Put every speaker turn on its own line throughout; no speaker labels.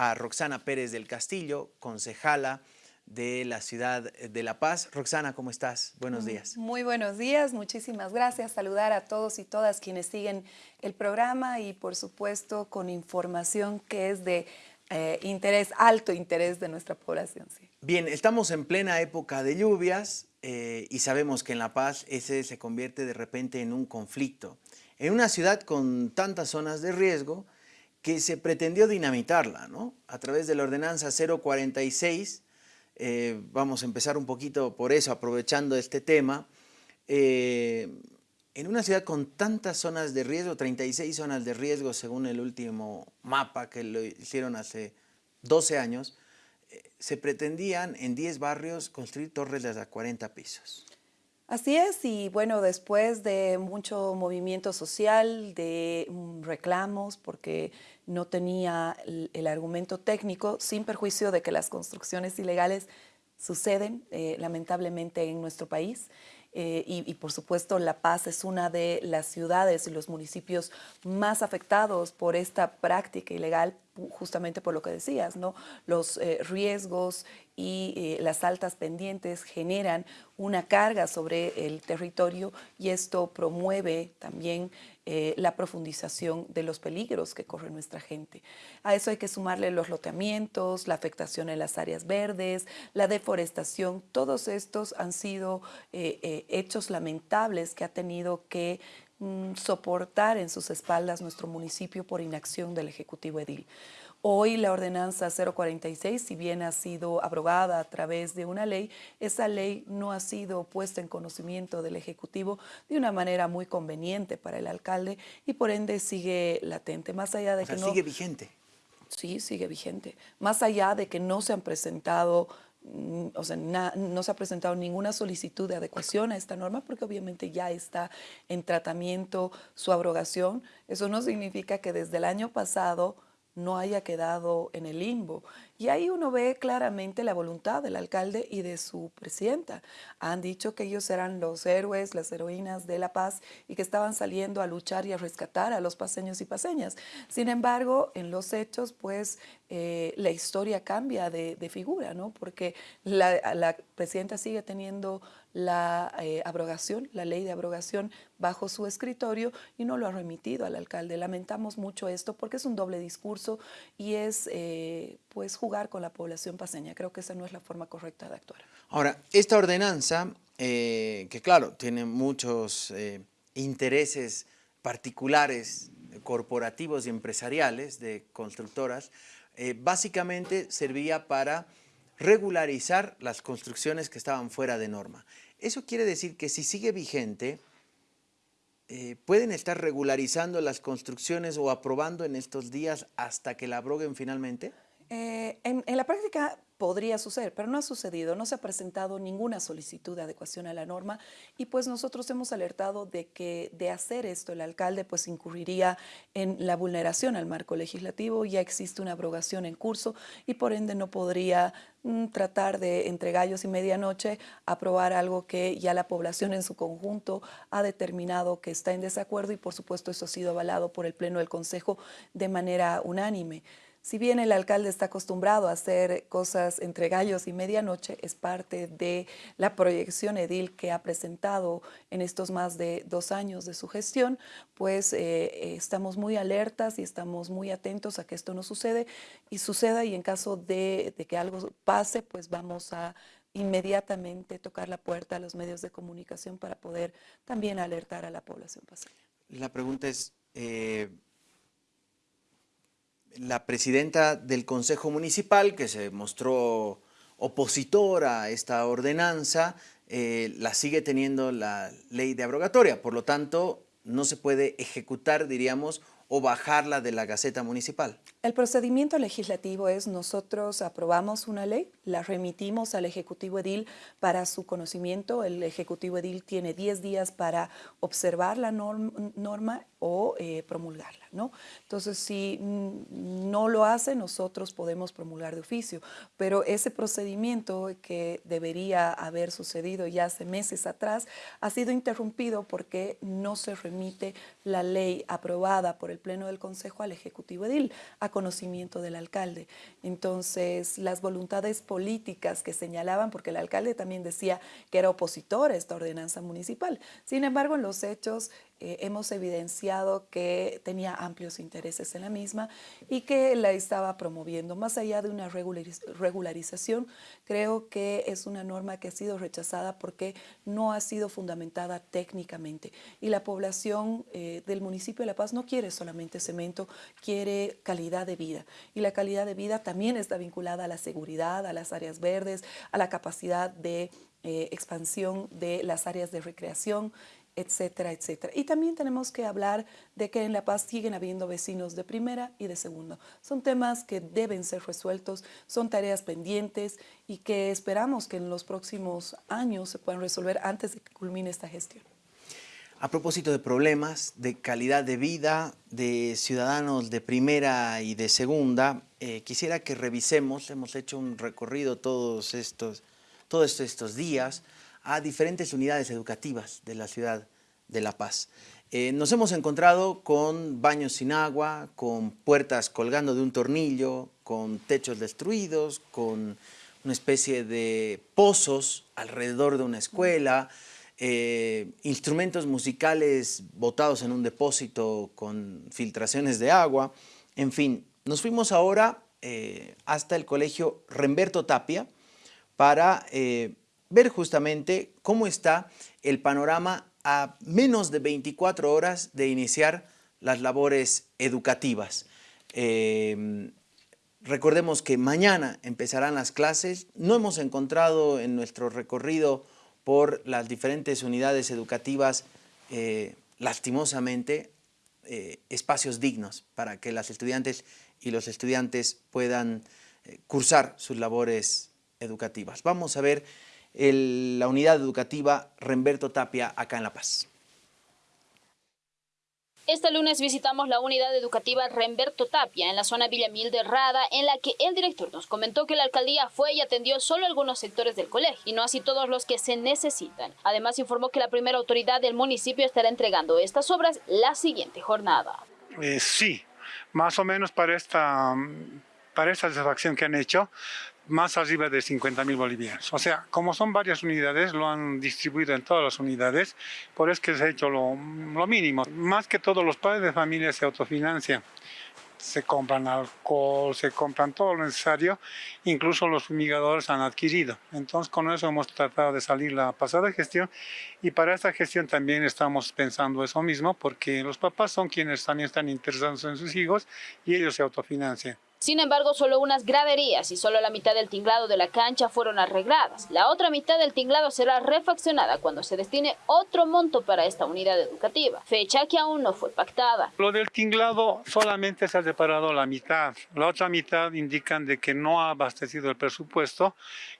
a Roxana Pérez del Castillo, concejala de la ciudad de La Paz. Roxana, ¿cómo estás? Buenos días.
Muy buenos días, muchísimas gracias. Saludar a todos y todas quienes siguen el programa y por supuesto con información que es de eh, interés, alto interés de nuestra población. Sí.
Bien, estamos en plena época de lluvias eh, y sabemos que en La Paz ese se convierte de repente en un conflicto. En una ciudad con tantas zonas de riesgo que se pretendió dinamitarla, ¿no? A través de la ordenanza 046 eh, vamos a empezar un poquito por eso, aprovechando este tema. Eh, en una ciudad con tantas zonas de riesgo, 36 zonas de riesgo según el último mapa que lo hicieron hace 12 años, eh, se pretendían en 10 barrios construir torres de hasta 40 pisos.
Así es, y bueno, después de mucho movimiento social, de mm, reclamos, porque no tenía el, argumento técnico, sin perjuicio de que las construcciones ilegales suceden eh, lamentablemente en nuestro país. Eh, y, por supuesto La Paz es una de las ciudades y los municipios más afectados por esta práctica ilegal, justamente por lo que decías, ¿no? Los eh, riesgos y eh, las altas pendientes generan una carga sobre el territorio y esto promueve también la profundización de los peligros que corre nuestra gente. A eso hay que sumarle los loteamientos, la afectación en las áreas verdes, la deforestación, todos estos han sido hechos lamentables que ha tenido que mm, soportar en sus espaldas nuestro municipio por inacción del Ejecutivo Edil. Hoy la ordenanza 046, si bien ha sido abrogada a través de una ley, esa ley no ha sido puesta en conocimiento del Ejecutivo de una manera muy conveniente para el alcalde y por ende sigue latente, más allá de que no...
sigue vigente.
Sí, sigue vigente. Más allá de que no se han presentado o sea, no se ha presentado ninguna solicitud de adecuación a esta norma porque obviamente ya está en tratamiento su abrogación. Eso no significa que desde el año pasado no haya quedado en el limbo. Y ahí uno ve claramente la voluntad del alcalde y de su presidenta. Han dicho que ellos eran los héroes, las heroínas de la paz y que estaban saliendo a luchar y a rescatar a los paseños y paseñas. Sin embargo, en los hechos, pues eh, la historia cambia de, figura, ¿no? Porque la, la presidenta sigue teniendo la eh, abrogación, la ley de abrogación bajo su escritorio y no lo ha remitido al alcalde. Lamentamos mucho esto porque es un doble discurso y es eh, pues jugar con la población paseña. Creo que esa no es la forma correcta de actuar.
Ahora, esta ordenanza, eh, que claro, tiene muchos intereses particulares, corporativos y empresariales de constructoras, básicamente servía para regularizar las construcciones que estaban fuera de norma. Eso quiere decir que si sigue vigente, eh, pueden estar regularizando las construcciones o aprobando en estos días hasta que la abroguen finalmente?
Eh, en, la práctica podría suceder, pero no ha sucedido, no se ha presentado ninguna solicitud de adecuación a la norma y pues nosotros hemos alertado de que de hacer esto el alcalde pues incurriría en la vulneración al marco legislativo, ya existe una abrogación en curso y por ende no podría mm, tratar de entre gallos y medianoche aprobar algo que ya la población en su conjunto ha determinado que está en desacuerdo y por supuesto eso ha sido avalado por el Pleno del Consejo de manera unánime. Si bien el alcalde está acostumbrado a hacer cosas entre gallos y medianoche, es parte de la proyección edil que ha presentado en estos más de dos años de su gestión, pues eh, estamos muy alertas y estamos muy atentos a que esto no sucede y suceda y en caso de, que algo pase, pues vamos a inmediatamente tocar la puerta a los medios de comunicación para poder también alertar a la población paseña.
La pregunta es, eh, la presidenta del Consejo Municipal, que se mostró opositora a esta ordenanza, eh, la sigue teniendo la ley de abrogatoria. Por lo tanto, no se puede ejecutar, diríamos, o bajarla de la Gaceta Municipal?
El procedimiento legislativo es nosotros aprobamos una ley, la remitimos al Ejecutivo Edil para su conocimiento. El Ejecutivo Edil tiene 10 días para observar la norma o eh, promulgarla. ¿no? Entonces, si no lo hace, nosotros podemos promulgar de oficio, pero ese procedimiento que debería haber sucedido ya hace meses atrás ha sido interrumpido porque no se remite la ley aprobada por el Pleno del Consejo al Ejecutivo Edil a conocimiento del alcalde. Entonces, las voluntades políticas que señalaban, porque el alcalde también decía que era opositor a esta ordenanza municipal. Sin embargo, en los hechos eh, hemos evidenciado que tenía amplios intereses en la misma y que la estaba promoviendo. Más allá de una regularización, creo que es una norma que ha sido rechazada porque no ha sido fundamentada técnicamente. Y la población eh, del municipio de La Paz no quiere solamente cemento, quiere calidad de vida. Y la calidad de vida también está vinculada a la seguridad, a las áreas verdes, a la capacidad de eh, expansión de las áreas de recreación etcétera, etcétera. Y también tenemos que hablar de que en La Paz siguen habiendo vecinos de primera y de segundo. Son temas que deben ser resueltos, son tareas pendientes y que esperamos que en los próximos años se puedan resolver antes de que culmine esta gestión.
A propósito de problemas, de calidad de vida, de ciudadanos de primera y de segunda, eh, quisiera que revisemos, hemos hecho un recorrido todos estos, todos estos días, a diferentes unidades educativas de la ciudad de La Paz. Eh, nos hemos encontrado con baños sin agua, con puertas colgando de un tornillo, con techos destruidos, con una especie de pozos alrededor de una escuela, eh, instrumentos musicales botados en un depósito con filtraciones de agua, en fin. Nos fuimos ahora eh, hasta el colegio Remberto Tapia para ver justamente cómo está el panorama a menos de 24 horas de iniciar las labores educativas. Em, recordemos que mañana empezarán las clases. No hemos encontrado en nuestro recorrido por las diferentes unidades educativas, eh, lastimosamente, eh, espacios dignos para que las estudiantes y los estudiantes puedan eh, cursar sus labores educativas. Vamos a ver la unidad educativa Remberto Tapia acá en La Paz.
Este lunes visitamos la unidad educativa Remberto Tapia en la zona Villamil de Rada, en la que el director nos comentó que la alcaldía fue y atendió solo algunos sectores del colegio y no así todos los que se necesitan. Además informó que la primera autoridad del municipio estará entregando estas obras la siguiente jornada.
Eh, sí, más o menos para esta, para esta satisfacción que han hecho, más arriba de 50 mil bolivianos. O sea, como son varias unidades, lo han distribuido en todas las unidades, por eso que se ha hecho lo, lo mínimo. Más que todos los padres de familia se autofinancian se compran alcohol, se compran todo lo necesario, incluso los fumigadores han adquirido. Entonces con eso hemos tratado de salir la pasada gestión y para esta gestión también estamos pensando eso mismo porque los papás son quienes también están interesados en sus hijos y ellos se autofinancian.
Sin embargo, solo unas graderías y solo la mitad del tinglado de la cancha fueron arregladas. La otra mitad del tinglado será refaccionada cuando se destine otro monto para esta unidad educativa, fecha que aún no fue pactada.
Lo del tinglado solamente se ha separado la mitad. La otra mitad indican de que no ha abastecido el presupuesto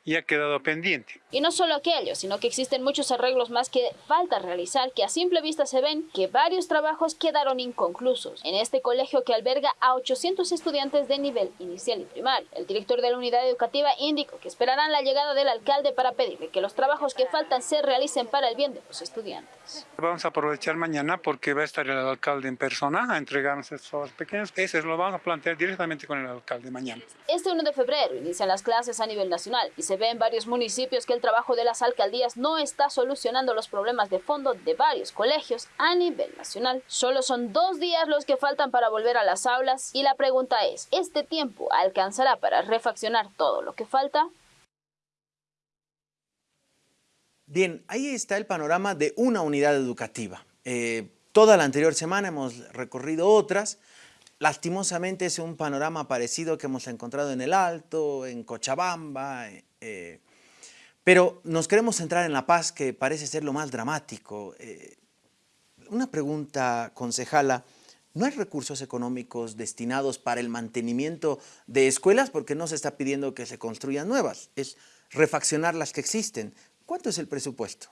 y ha quedado pendiente.
Y no solo aquello, sino que existen muchos arreglos más que falta realizar que a simple vista se ven que varios trabajos quedaron inconclusos. En este colegio que alberga a 800 estudiantes de nivel nivel inicial y primario. El director de la unidad educativa indicó que esperarán la llegada del alcalde para pedirle que los trabajos que faltan se realicen para el bien de los estudiantes.
Vamos a aprovechar mañana porque va a estar el alcalde en persona a entregarnos estos pequeños. Ese lo vamos a plantear directamente con el alcalde mañana.
Este 1 de febrero inician las clases a nivel nacional y se ve en varios municipios que el trabajo de las alcaldías no está solucionando los problemas de fondo de varios colegios a nivel nacional. Solo son dos días los que faltan para volver a las aulas y la pregunta es, ¿este tiempo alcanzará para refaccionar todo lo que falta?
Bien, ahí está el panorama de una unidad educativa. Eh, toda la anterior semana hemos recorrido otras. Lastimosamente es un panorama parecido que hemos encontrado en El Alto, en Cochabamba, eh, pero nos queremos centrar en La Paz, que parece ser lo más dramático. Eh, una pregunta, concejala, no hay recursos económicos destinados para el mantenimiento de escuelas porque no se está pidiendo que se construyan nuevas, es refaccionar las que existen. ¿Cuánto es el presupuesto?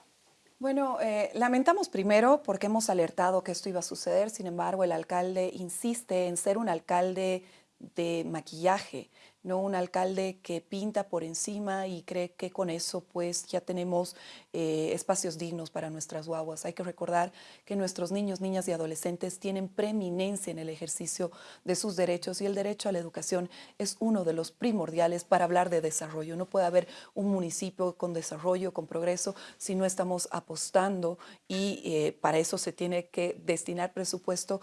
Bueno, eh, lamentamos primero porque hemos alertado que esto iba a suceder, sin embargo el alcalde insiste en ser un alcalde de maquillaje, no un alcalde que pinta por encima y cree que con eso pues ya tenemos eh, espacios dignos para nuestras guaguas. Hay que recordar que nuestros niños, niñas y adolescentes tienen preeminencia en el ejercicio de sus derechos y el derecho a la educación es uno de los primordiales para hablar de desarrollo. No puede haber un municipio con desarrollo, con progreso, si no estamos apostando y eh, para eso se tiene que destinar presupuesto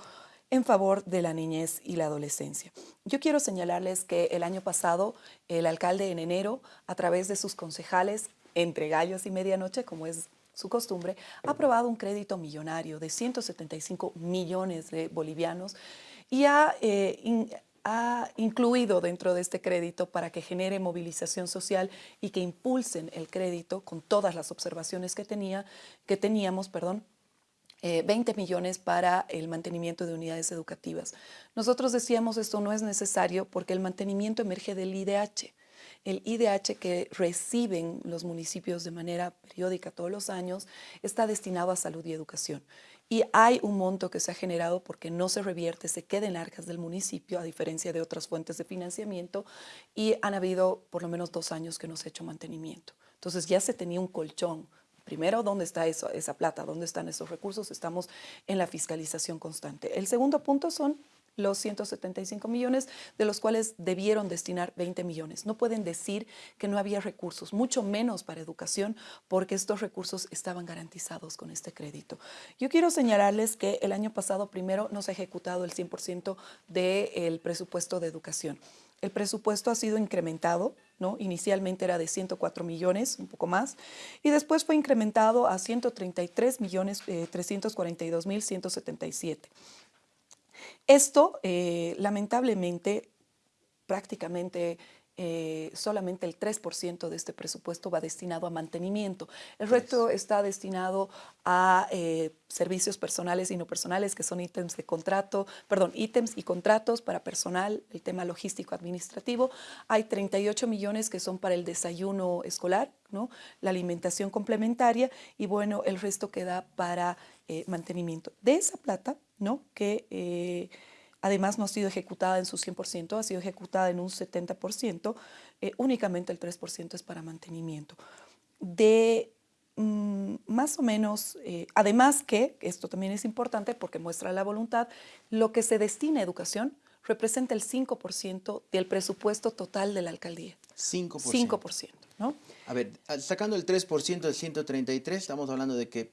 en favor de la niñez y la adolescencia. Yo quiero señalarles que el año pasado el alcalde en enero, a través de sus concejales, entre gallos y medianoche, como es su costumbre, ha aprobado un crédito millonario de 175 millones de bolivianos y ha, eh, ha incluido dentro de este crédito para que genere movilización social y que impulsen el crédito con todas las observaciones que, tenía, que teníamos, perdón, 20 eh, millones para el mantenimiento de unidades educativas. Nosotros decíamos esto no es necesario porque el mantenimiento emerge del IDH. El IDH que reciben los municipios de manera periódica todos los años está destinado a salud y educación. Y hay un monto que se ha generado porque no se revierte, se queda en arcas del municipio, a diferencia de otras fuentes de financiamiento, y han habido por lo menos dos años que no se ha hecho mantenimiento. Entonces ya se tenía un colchón Primero, ¿dónde está esa plata? ¿Dónde están esos recursos? Estamos en la fiscalización constante. El segundo punto son los 175 millones, de los cuales debieron destinar 20 millones. No pueden decir que no había recursos, mucho menos para educación, porque estos recursos estaban garantizados con este crédito. Yo quiero señalarles que el año pasado primero no se ha ejecutado el 100% del presupuesto de educación. El presupuesto ha sido incrementado, ¿no? inicialmente era de 104 millones, un poco más, y después fue incrementado a 133 millones 342 eh, mil 177. Esto, eh, lamentablemente, prácticamente eh, solamente el 3% de este presupuesto va destinado a mantenimiento. El resto está destinado a eh, servicios personales y no personales, que son ítems de contrato, perdón, ítems y contratos para personal, el tema logístico administrativo. Hay 38 millones que son para el desayuno escolar, ¿no? la alimentación complementaria y bueno, el resto queda para eh, mantenimiento. De esa plata, ¿no? que Además, no ha sido ejecutada en su 100%, ha sido ejecutada en un 70%, eh, únicamente el 3% es para mantenimiento. De mm, más o menos, eh, además que, esto también es importante porque muestra la voluntad, lo que se destina a educación representa el 5% del presupuesto total de la alcaldía.
5%.
5%, ¿no?
A ver, sacando el 3% del 133, estamos hablando de que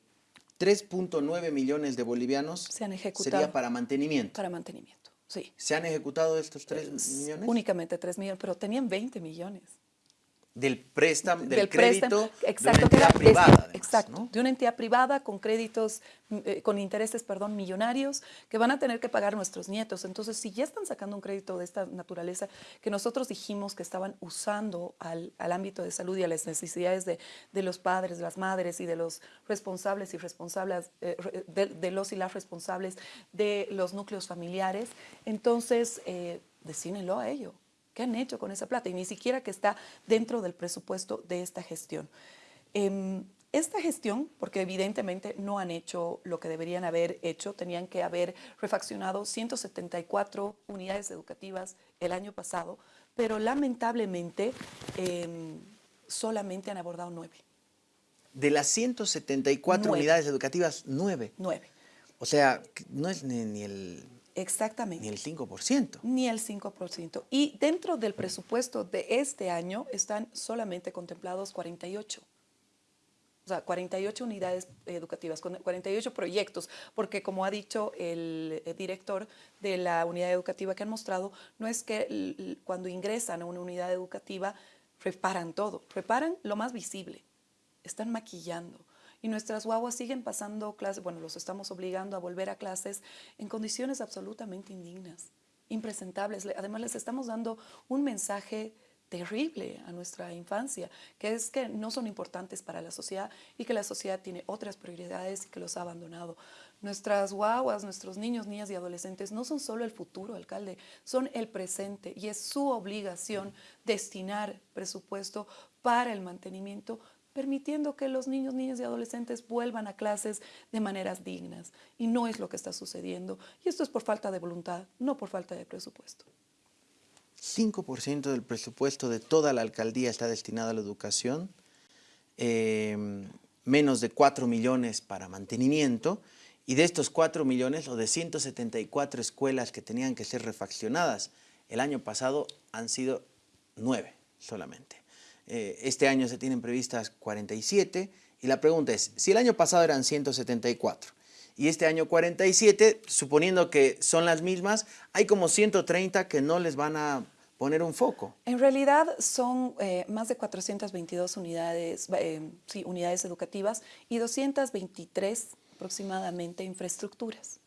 3.9 millones de bolivianos
se han ejecutado
sería para mantenimiento.
Para mantenimiento.
¿Se han ejecutado estos 3 millones?
Únicamente 3 millones, pero tenían 20 millones
del préstamo, del, crédito
exacto,
de una entidad privada.
exacto, de una entidad privada con créditos, mm, eh, con intereses, perdón, millonarios que van a tener que pagar nuestros nietos. Entonces, si ya están sacando un crédito de esta naturaleza que nosotros dijimos que estaban usando al, ámbito de salud y a las necesidades de, los padres, de las madres y de los responsables y responsables, eh, de, los y las responsables de los núcleos familiares, entonces, eh, decínenlo a ello. ¿Qué han hecho con esa plata? Y ni siquiera que está dentro del presupuesto de esta gestión. Em, esta gestión, porque evidentemente no han hecho lo que deberían haber hecho, tenían que haber refaccionado 174 unidades educativas el año pasado, pero lamentablemente em, solamente han abordado nueve.
De las 174 unidades educativas, nueve.
Nueve.
O sea, no es ni el
Exactamente.
Ni el 5%.
Ni el 5%. Y dentro del presupuesto de este año están solamente contemplados 48. O sea, 48 unidades educativas, 48 proyectos, porque como ha dicho el director de la unidad educativa que han mostrado, no es que cuando ingresan a una unidad educativa reparan todo, reparan lo más visible, están maquillando y nuestras guaguas siguen pasando clases, bueno, los estamos obligando a volver a clases en condiciones absolutamente indignas, impresentables. Además, les estamos dando un mensaje terrible a nuestra infancia, que es que no son importantes para la sociedad y que la sociedad tiene otras prioridades y que los ha abandonado. Nuestras guaguas, nuestros niños, niñas y adolescentes no son solo el futuro, alcalde, son el presente y es su obligación destinar presupuesto para el mantenimiento permitiendo que los niños, niñas y adolescentes vuelvan a clases de maneras dignas. Y no es lo que está sucediendo. Y esto es por falta de voluntad, no por falta de presupuesto.
5% del presupuesto de toda la alcaldía está destinado a la educación, eh, menos de 4 millones para mantenimiento, y de estos 4 millones o de 174 escuelas que tenían que ser refaccionadas el año pasado han sido 9 solamente. Eh, este año se tienen previstas 47 y la pregunta es, si el año pasado eran 174 y este año 47, suponiendo que son las mismas, hay como 130 que no les van a poner un foco.
En realidad son eh, más de 422 unidades, eh, sí, unidades educativas y 223 aproximadamente infraestructuras.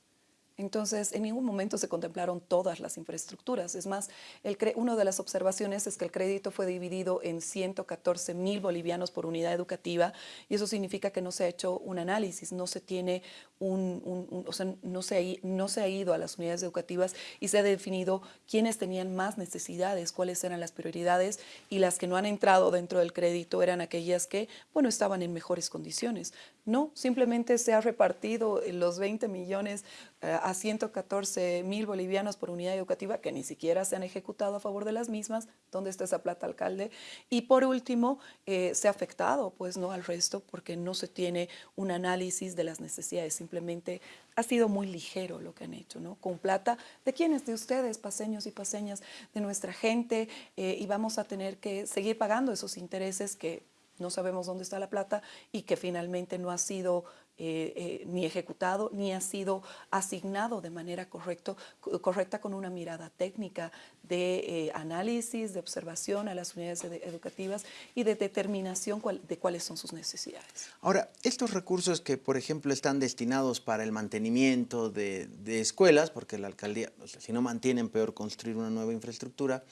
Entonces, en ningún momento se contemplaron todas las infraestructuras. Es más, el una de las observaciones es que el crédito fue dividido en 114 mil bolivianos por unidad educativa y eso significa que no se ha hecho un análisis, no se tiene un, o sea, no se, ha, no se ha ido a las unidades educativas y se ha definido quiénes tenían más necesidades, cuáles eran las prioridades y las que no han entrado dentro del crédito eran aquellas que, bueno, estaban en mejores condiciones. No, simplemente se ha repartido los 20 millones eh, a 114 mil bolivianos por unidad educativa que ni siquiera se han ejecutado a favor de las mismas. ¿Dónde está esa plata, alcalde? Y por último, eh, se ha afectado pues, ¿no? al resto porque no se tiene un análisis de las necesidades. Simplemente ha sido muy ligero lo que han hecho, ¿no? Con plata de quienes, de ustedes, paseños y paseñas, de nuestra gente, eh, y vamos a tener que seguir pagando esos intereses que no sabemos dónde está la plata y que finalmente no ha sido eh, eh, ni ejecutado ni ha sido asignado de manera correcto, correcta con una mirada técnica de eh, análisis, de observación a las unidades educativas y de determinación de cuáles son sus necesidades.
Ahora, estos recursos que, por ejemplo, están destinados para el mantenimiento de, escuelas, porque la alcaldía, si no mantienen, peor construir una nueva infraestructura,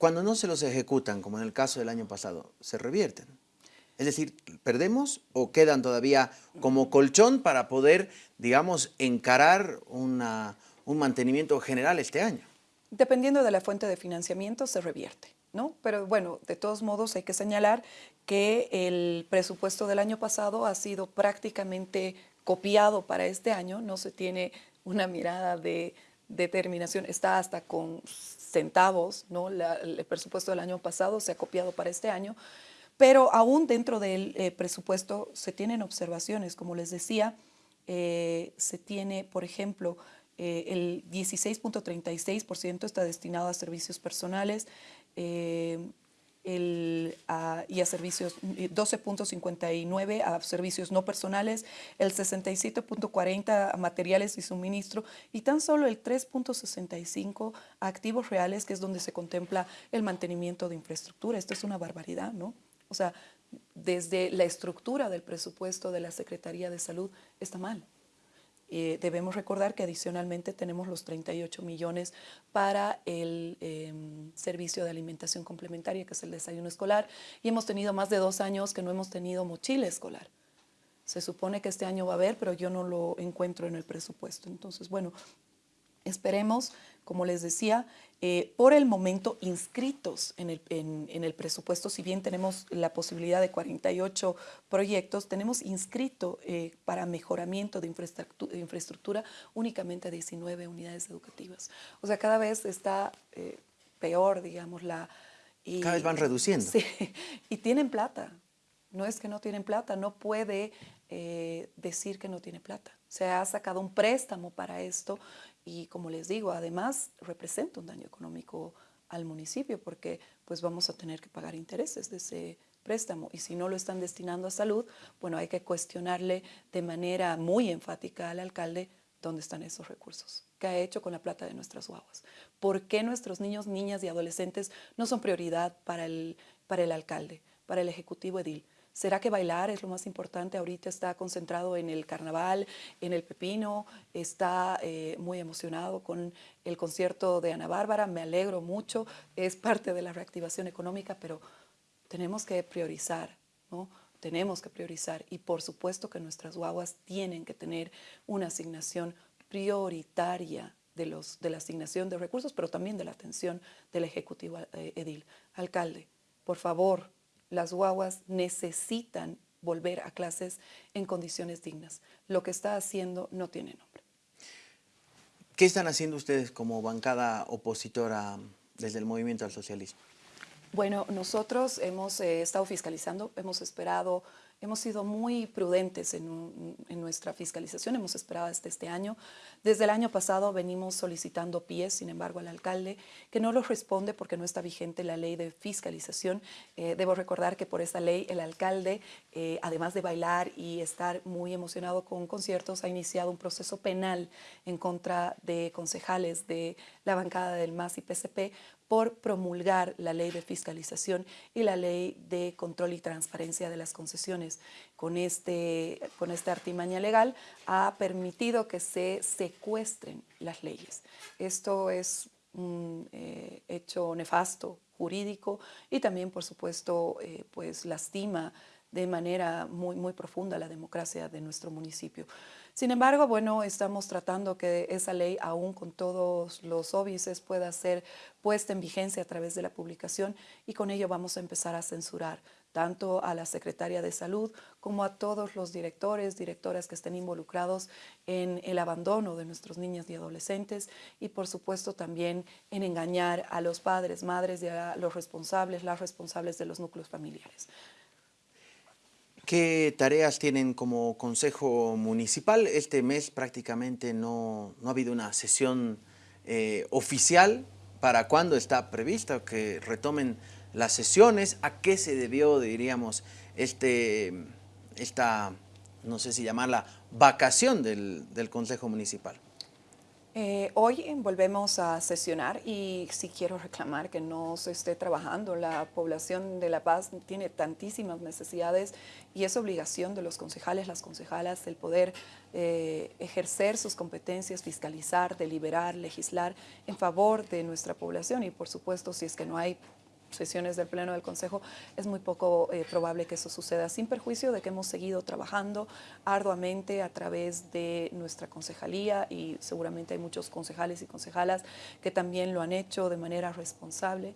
cuando no se los ejecutan, como en el caso del año pasado, se revierten. Es decir, ¿perdemos o quedan todavía como colchón para poder, digamos, encarar una, un mantenimiento general este año?
Dependiendo de la fuente de financiamiento, se revierte. ¿no? Pero bueno, de todos modos hay que señalar que el presupuesto del año pasado ha sido prácticamente copiado para este año, no se tiene una mirada de determinación, está hasta con centavos, ¿no? el presupuesto del año pasado se ha copiado para este año, pero aún dentro del eh, presupuesto se tienen observaciones, como les decía, eh, se tiene, por ejemplo, eh, el 16.36% está destinado a servicios personales, el, y a servicios 12.59 a servicios no personales, el 67.40 a materiales y suministro y tan solo el 3.65 a activos reales, que es donde se contempla el mantenimiento de infraestructura. Esto es una barbaridad, ¿no? O sea, desde la estructura del presupuesto de la Secretaría de Salud está mal. Eh, debemos recordar que adicionalmente tenemos los 38 millones para el em, servicio de alimentación complementaria, que es el desayuno escolar, y hemos tenido más de dos años que no hemos tenido mochila escolar. Se supone que este año va a haber, pero yo no lo encuentro en el presupuesto. Entonces, bueno, esperemos como les decía, eh, por el momento inscritos en el, presupuesto, si bien tenemos la posibilidad de 48 proyectos, tenemos inscrito eh, para mejoramiento de infraestructura, únicamente 19 unidades educativas. O sea, cada vez está eh, peor, digamos, la...
Y, cada vez van reduciendo.
Sí, y tienen plata. No es que no tienen plata, no puede decir que no tiene plata. Se ha sacado un préstamo para esto y como les digo, además representa un daño económico al municipio porque pues vamos a tener que pagar intereses de ese préstamo y si no lo están destinando a salud, bueno, hay que cuestionarle de manera muy enfática al alcalde dónde están esos recursos, qué ha hecho con la plata de nuestras guaguas, por qué nuestros niños, niñas y adolescentes no son prioridad para el, para el alcalde, para el ejecutivo edil. ¿Será que bailar es lo más importante? Ahorita está concentrado en el carnaval, en el pepino, está eh, muy emocionado con el concierto de Ana Bárbara, me alegro mucho, es parte de la reactivación económica, pero tenemos que priorizar, ¿no? Tenemos que priorizar y por supuesto que nuestras guaguas tienen que tener una asignación prioritaria de, los, de la asignación de recursos, pero también de la atención del Ejecutivo eh, Edil. Alcalde, por favor, las guaguas necesitan volver a clases en condiciones dignas. Lo que está haciendo no tiene nombre.
¿Qué están haciendo ustedes como bancada opositora desde el movimiento al socialismo?
Bueno, nosotros hemos eh, estado fiscalizando, hemos esperado Hemos sido muy prudentes en, nuestra fiscalización, hemos esperado hasta este año. Desde el año pasado venimos solicitando pies, sin embargo, al alcalde, que no los responde porque no está vigente la ley de fiscalización. Eh, debo recordar que por esta ley el alcalde, eh, además de bailar y estar muy emocionado con conciertos, ha iniciado un proceso penal en contra de concejales de la bancada del MAS y PCP por promulgar la ley de fiscalización y la ley de control y transparencia de las concesiones. Con, este, con esta artimaña legal ha permitido que se secuestren las leyes. Esto es un eh, hecho nefasto jurídico y también, por supuesto, eh, pues lastima de manera muy, muy profunda la democracia de nuestro municipio. Sin embargo, bueno, estamos tratando que esa ley, aún con todos los óbices, pueda ser puesta en vigencia a través de la publicación y con ello vamos a empezar a censurar tanto a la Secretaria de Salud como a todos los directores, directoras que estén involucrados en el abandono de nuestros niños y adolescentes y por supuesto también en engañar a los padres, madres y a los responsables, las responsables de los núcleos familiares.
¿Qué tareas tienen como Consejo Municipal? Este mes prácticamente no, ha habido una sesión eh, oficial. ¿Para cuándo está prevista que retomen las sesiones? ¿A qué se debió, diríamos, este, esta, no sé si llamarla, vacación del, del Consejo Municipal?
Eh, hoy volvemos a sesionar y sí quiero reclamar que no se esté trabajando. La población de La Paz tiene tantísimas necesidades y es obligación de los concejales, las concejalas, el poder eh, ejercer sus competencias, fiscalizar, deliberar, legislar en favor de nuestra población y por supuesto si es que no hay sesiones del Pleno del Consejo, es muy poco eh, probable que eso suceda, sin perjuicio de que hemos seguido trabajando arduamente a través de nuestra concejalía y seguramente hay muchos concejales y concejalas que también lo han hecho de manera responsable.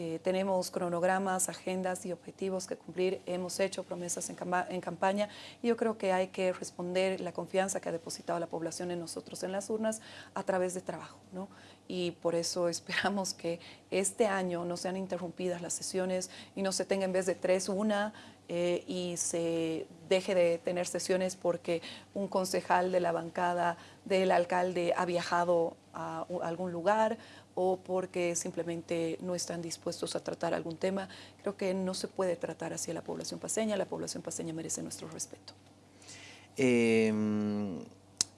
Eh, tenemos cronogramas, agendas y objetivos que cumplir. Hemos hecho promesas en, en, campaña y yo creo que hay que responder la confianza que ha depositado la población en nosotros en las urnas a través de trabajo. ¿no? Y por eso esperamos que este año no sean interrumpidas las sesiones y no se tenga en vez de tres una eh, y se deje de tener sesiones porque un concejal de la bancada del alcalde ha viajado a algún lugar o porque simplemente no están dispuestos a tratar algún tema. Creo que no se puede tratar así a la población paseña, la población paseña merece nuestro respeto.
Em,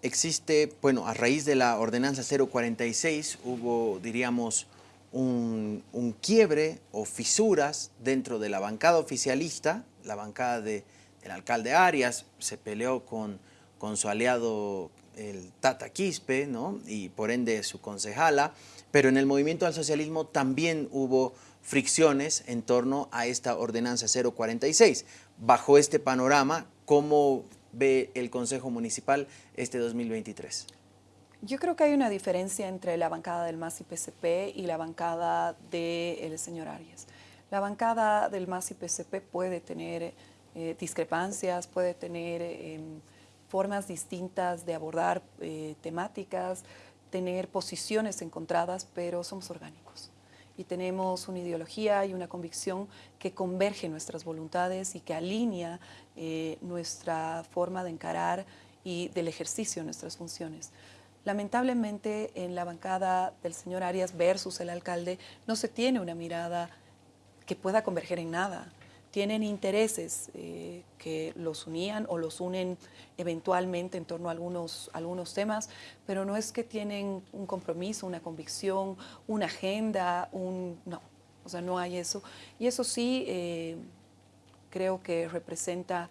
existe, bueno, a raíz de la ordenanza 046 hubo, diríamos, un, quiebre o fisuras dentro de la bancada oficialista, la bancada del alcalde Arias se peleó con, con su aliado el Tata Quispe, ¿no? y por ende su concejala, pero en el movimiento al socialismo también hubo fricciones en torno a esta ordenanza 046. Bajo este panorama, ¿cómo ve el Consejo Municipal este 2023?
Yo creo que hay una diferencia entre la bancada del MAS y PCP y la bancada del señor Arias. La bancada del MAS y PCP puede tener eh, discrepancias, puede tener em, formas distintas de abordar eh, temáticas, tener posiciones encontradas, pero somos orgánicos y tenemos una ideología y una convicción que converge nuestras voluntades y que alinea eh, nuestra forma de encarar y del ejercicio de nuestras funciones. Lamentablemente en la bancada del señor Arias versus el alcalde no se tiene una mirada que pueda converger en nada tienen intereses eh, que los unían o los unen eventualmente en torno a algunos, algunos temas, pero no es que tienen un compromiso, una convicción, una agenda, un... no, o sea, no hay eso. Y eso sí eh, creo que representa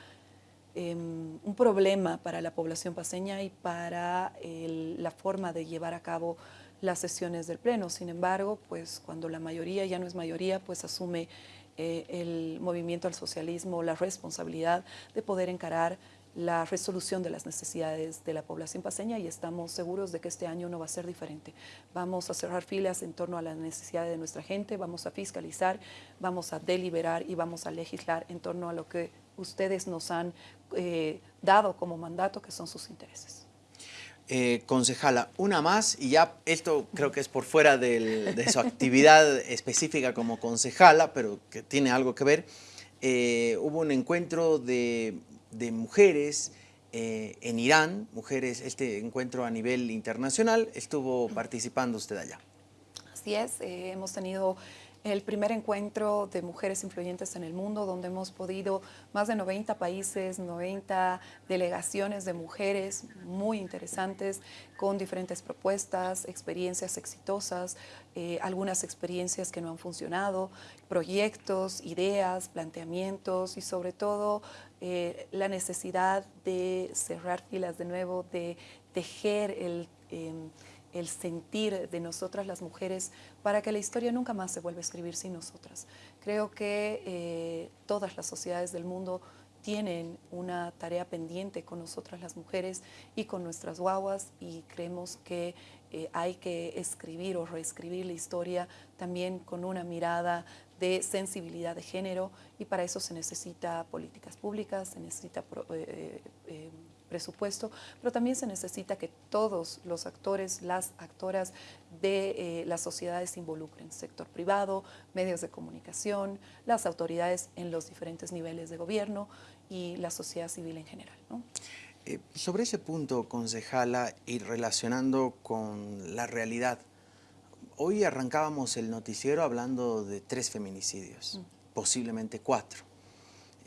em, un problema para la población paseña y para la forma de llevar a cabo las sesiones del Pleno. Sin embargo, pues cuando la mayoría ya no es mayoría, pues asume eh, el movimiento al socialismo la responsabilidad de poder encarar la resolución de las necesidades de la población paseña y estamos seguros de que este año no va a ser diferente. Vamos a cerrar filas en torno a las necesidades de nuestra gente, vamos a fiscalizar, vamos a deliberar y vamos a legislar en torno a lo que ustedes nos han eh, dado como mandato, que son sus intereses.
Eh, concejala, una más, y ya esto creo que es por fuera de su actividad específica como concejala, pero que tiene algo que ver. Eh, hubo un encuentro de, mujeres en Irán, mujeres, este encuentro a nivel internacional, estuvo participando usted allá.
Así es, hemos tenido el primer encuentro de mujeres influyentes en el mundo, donde hemos podido, más de 90 países, 90 delegaciones de mujeres muy interesantes, con diferentes propuestas, experiencias exitosas, eh, algunas experiencias que no han funcionado, proyectos, ideas, planteamientos y sobre todo eh, la necesidad de cerrar filas de nuevo, de tejer el... Em, el sentir de nosotras las mujeres para que la historia nunca más se vuelva a escribir sin nosotras. Creo que eh, todas las sociedades del mundo tienen una tarea pendiente con nosotras las mujeres y con nuestras guaguas y creemos que eh, hay que escribir o reescribir la historia también con una mirada de sensibilidad de género y para eso se necesita políticas públicas, se necesita eh, presupuesto, pero también se necesita que todos los actores, las actoras de eh, las sociedades se involucren, sector privado, medios de comunicación, las autoridades en los diferentes niveles de gobierno y la sociedad civil en general.
Eh, sobre ese punto, concejala, y relacionando con la realidad, hoy arrancábamos el noticiero hablando de tres feminicidios, mm. posiblemente cuatro.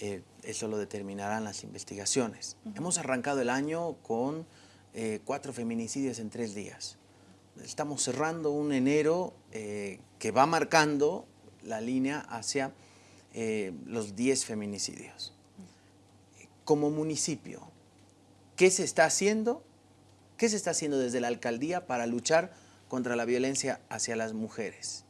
Eh, eso lo determinarán las investigaciones. Hemos arrancado el año con eh, cuatro feminicidios en tres días. Estamos cerrando un enero eh, que va marcando la línea hacia los 10 feminicidios. Como municipio, ¿qué se está haciendo? ¿Qué se está haciendo desde la alcaldía para luchar contra la violencia hacia las mujeres?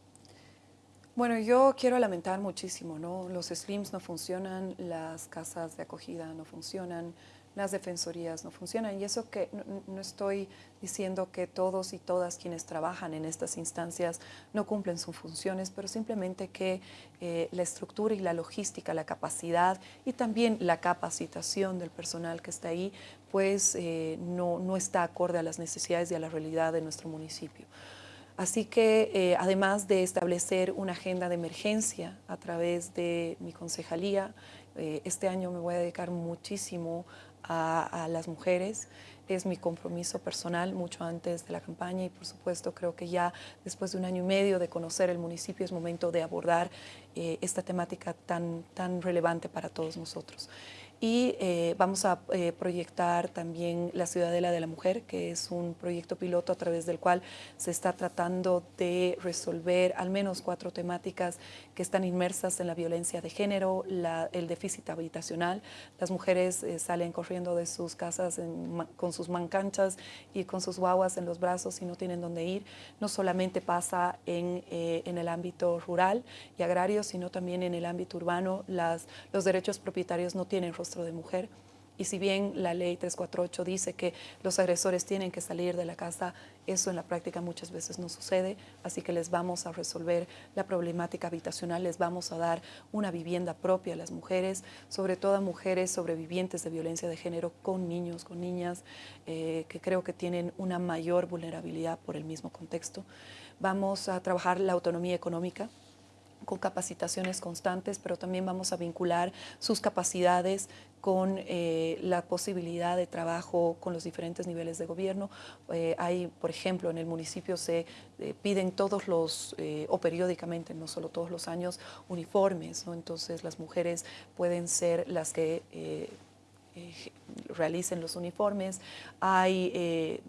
Bueno, yo quiero lamentar muchísimo, ¿no? Los SLIMs no funcionan, las casas de acogida no funcionan, las defensorías no funcionan. Y eso que no, estoy diciendo que todos y todas quienes trabajan en estas instancias no cumplen sus funciones, pero simplemente que eh, la estructura y la logística, la capacidad y también la capacitación del personal que está ahí, pues eh, no, no está acorde a las necesidades y a la realidad de nuestro municipio. Así que eh, además de establecer una agenda de emergencia a través de mi concejalía, eh, este año me voy a dedicar muchísimo a, las mujeres. Es mi compromiso personal mucho antes de la campaña y por supuesto creo que ya después de un año y medio de conocer el municipio es momento de abordar eh, esta temática tan, tan relevante para todos nosotros y eh, vamos a eh, proyectar también la Ciudadela de la Mujer, que es un proyecto piloto a través del cual se está tratando de resolver al menos cuatro temáticas que están inmersas en la violencia de género, el déficit habitacional. Las mujeres eh, salen corriendo de sus casas con sus mancanchas y con sus guaguas en los brazos y no tienen dónde ir. No solamente pasa en, en el ámbito rural y agrario, sino también en el ámbito urbano. Las, los derechos propietarios no tienen rostro de mujer. Y si bien la ley 348 dice que los agresores tienen que salir de la casa, eso en la práctica muchas veces no sucede, así que les vamos a resolver la problemática habitacional, les vamos a dar una vivienda propia a las mujeres, sobre todo a mujeres sobrevivientes de violencia de género con niños, con niñas, eh, que creo que tienen una mayor vulnerabilidad por el mismo contexto. Vamos a trabajar la autonomía económica, con capacitaciones constantes, pero también vamos a vincular sus capacidades con eh, la posibilidad de trabajo con los diferentes niveles de gobierno. Eh, hay, por ejemplo, en el municipio se eh, piden todos los, o periódicamente, no solo todos los años, uniformes, ¿no? entonces las mujeres pueden ser las que realicen los uniformes. Hay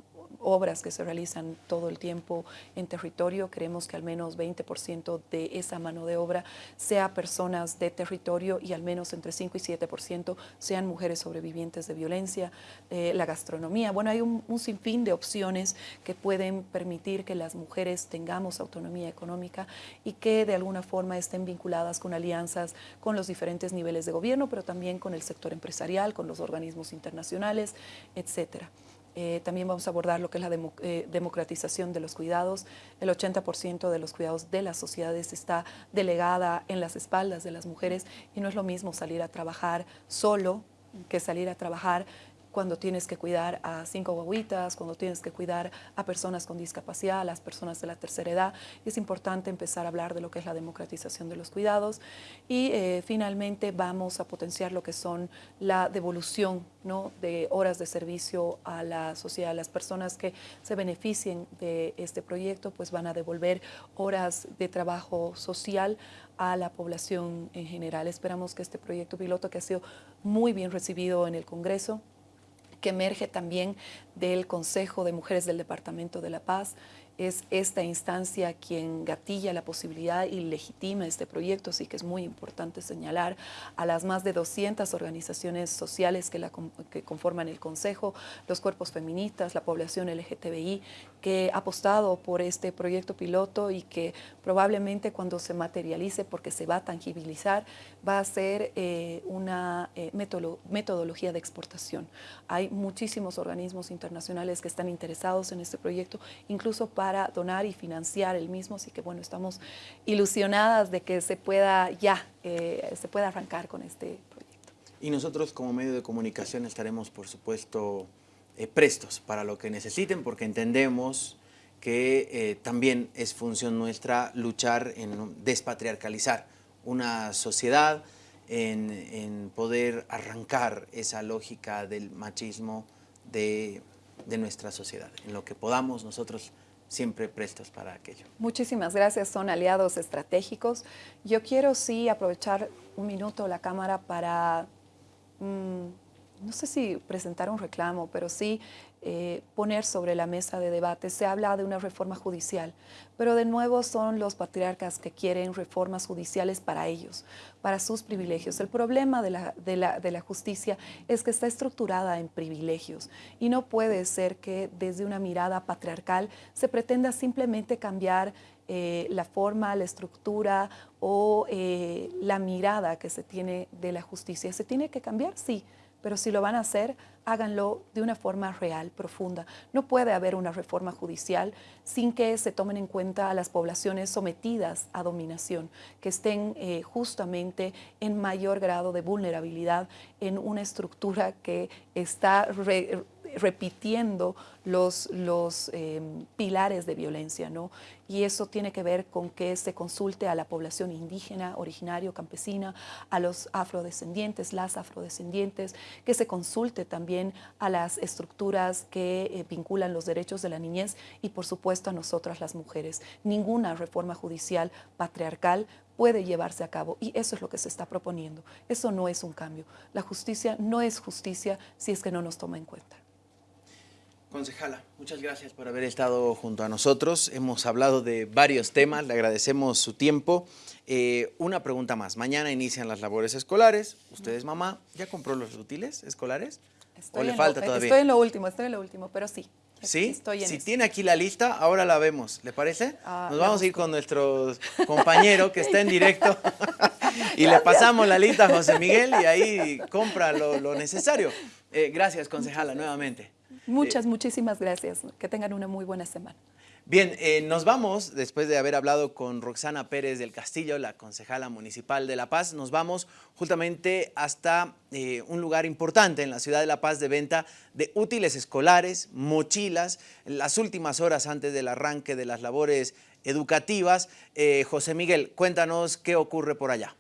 obras que se realizan todo el tiempo en territorio. Queremos que al menos 20% de esa mano de obra sea personas de territorio y al menos entre 5 y 7% sean mujeres sobrevivientes de violencia. La gastronomía, bueno, hay un, un sinfín de opciones que pueden permitir que las mujeres tengamos autonomía económica y que de alguna forma estén vinculadas con alianzas con los diferentes niveles de gobierno, pero también con el sector empresarial, con los organismos internacionales, etcétera. Eh, también vamos a abordar lo que es la eh, democratización de los cuidados. El 80% de los cuidados de las sociedades está delegada en las espaldas de las mujeres y no es lo mismo salir a trabajar solo que salir a trabajar cuando tienes que cuidar a cinco guaguitas, cuando tienes que cuidar a personas con discapacidad, a las personas de la tercera edad. Es importante empezar a hablar de lo que es la democratización de los cuidados y eh, finalmente vamos a potenciar lo que son la devolución ¿no? de horas de servicio a la sociedad. Las personas que se beneficien de este proyecto pues van a devolver horas de trabajo social a la población en general. Esperamos que este proyecto piloto que ha sido muy bien recibido en el Congreso que emerge también del Consejo de Mujeres del Departamento de la Paz, es esta instancia quien gatilla la posibilidad y legitima este proyecto, así que es muy importante señalar a las más de 200 organizaciones sociales que, la, que conforman el Consejo, los cuerpos feministas, la población LGTBI, que ha apostado por este proyecto piloto y que probablemente cuando se materialice, porque se va a tangibilizar, va a ser eh, una eh, metodología de exportación. Hay muchísimos organismos internacionales que están interesados en este proyecto, incluso para para donar y financiar el mismo, así que bueno, estamos ilusionadas de que se pueda ya, eh, se pueda arrancar con este proyecto.
Y nosotros como medio de comunicación estaremos, por supuesto, eh, prestos para lo que necesiten, porque entendemos que eh, también es función nuestra luchar en despatriarcalizar una sociedad, en, en poder arrancar esa lógica del machismo de, de nuestra sociedad. En lo que podamos nosotros siempre prestos para aquello.
Muchísimas gracias, son aliados estratégicos. Yo quiero sí aprovechar un minuto la cámara para, mm, no sé si presentar un reclamo, pero sí eh, poner sobre la mesa de debate. Se habla de una reforma judicial, pero de nuevo son los patriarcas que quieren reformas judiciales para ellos, para sus privilegios. El problema de la, de la, de la justicia es que está estructurada en privilegios y no puede ser que desde una mirada patriarcal se pretenda simplemente cambiar eh, la forma, la estructura o eh, la mirada que se tiene de la justicia. ¿Se tiene que cambiar? Sí, pero si lo van a hacer, háganlo de una forma real, profunda. No puede haber una reforma judicial sin que se tomen en cuenta a las poblaciones sometidas a dominación, que estén eh, justamente en mayor grado de vulnerabilidad en una estructura que está repitiendo los, em, pilares de violencia, ¿no? Y eso tiene que ver con que se consulte a la población indígena, originario, campesina, a los afrodescendientes, las afrodescendientes, que se consulte también a las estructuras que eh, vinculan los derechos de la niñez y, por supuesto, a nosotras las mujeres. Ninguna reforma judicial patriarcal puede llevarse a cabo y eso es lo que se está proponiendo. Eso no es un cambio. La justicia no es justicia si es que no nos toma en cuenta.
Concejala, muchas gracias por haber estado junto a nosotros. Hemos hablado de varios temas, le agradecemos su tiempo. Eh, una pregunta más, mañana inician las labores escolares. ¿Usted es mamá? ¿Ya compró los útiles escolares?
Estoy ¿O le falta todavía? Estoy en lo último, estoy en lo último, pero sí.
¿Sí? Estoy en si tiene aquí la lista, ahora la vemos. ¿Le parece? Ah, Nos vamos a ir con nuestro compañero que está en directo y le pasamos la lista a José Miguel y ahí compra lo, necesario. Eh, gracias, concejala, nuevamente.
Muchas, muchísimas gracias. Que tengan una muy buena semana.
Bien, eh, nos vamos, después de haber hablado con Roxana Pérez del Castillo, la concejala municipal de La Paz, nos vamos justamente hasta eh, un lugar importante en la ciudad de La Paz de venta de útiles escolares, mochilas, las últimas horas antes del arranque de las labores educativas. Eh, José Miguel, cuéntanos qué ocurre por allá.